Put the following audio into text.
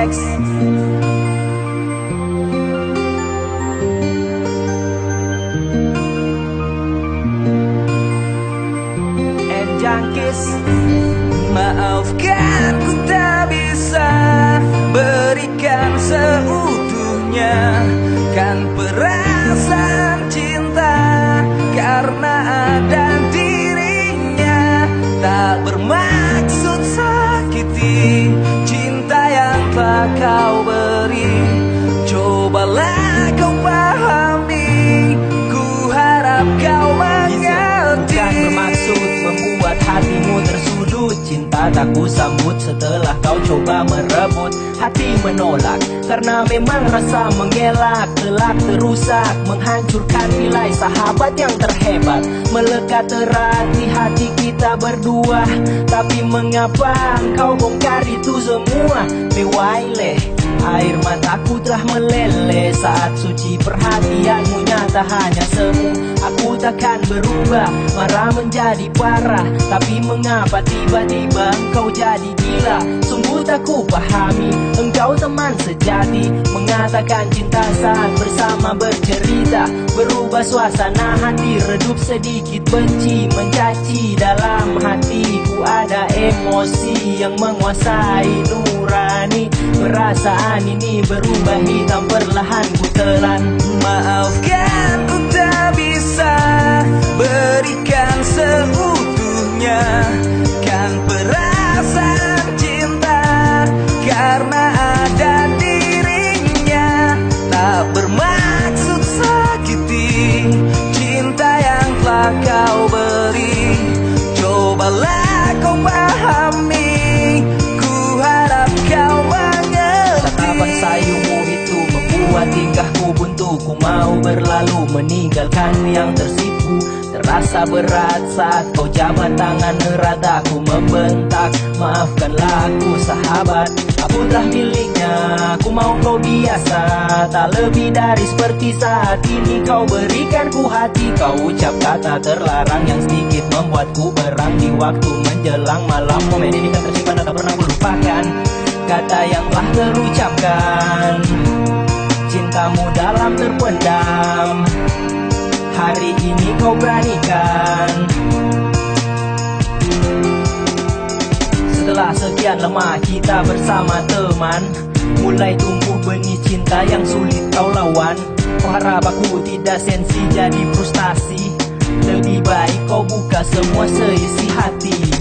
X tersudut Cinta tak ku sambut setelah kau coba merebut. Hati menolak karena memang rasa menggelak Telak terusak menghancurkan nilai sahabat yang terhebat. Melekat erat di hati kita berdua. Tapi mengapa engkau bongkar itu semua? Bewaileh Air mataku telah meleleh. Saat suci perhatianmu nyata hanya semu. Aku takkan berubah, marah menjadi parah. Tapi mengapa tiba-tiba engkau jadi gila? Sungguh tak ku pahami, engkau teman sejati. Mengatakan cinta saat bersama bercerita Berubah suasana hati, redup sedikit benci Mencaci dalam hatiku. Ada emosi yang menguasai nurani. Perasaan ini berubah hitam perlahan ku telan. Maafkan Cobalah kau pahami Ku harap kau mengerti. Tatapan sayumu itu membuat tingkahku buntu Ku mau berlalu meninggalkan yang tersipu. Terasa berat saat kau jabat tangan erat Aku membentak Maafkanlah aku sahabat Telah miliknya Aku mau kau biasa. Tak lebih dari seperti saat ini Kau berikan ku hati. Kau ucap kata terlarang yang sedikit membuatku berang Di waktu menjelang malam. Momen ini kan tersimpan tak pernah ku lupakan Kata yang telah terucapkan. Cintamu dalam terpendam. Hari ini kau beranikan Setelah sekian lama kita bersama teman. Mulai tumbuh benih cinta yang sulit kau lawan. Kau harap aku tidak sensi jadi frustasi. Lebih baik kau buka semua seisi hati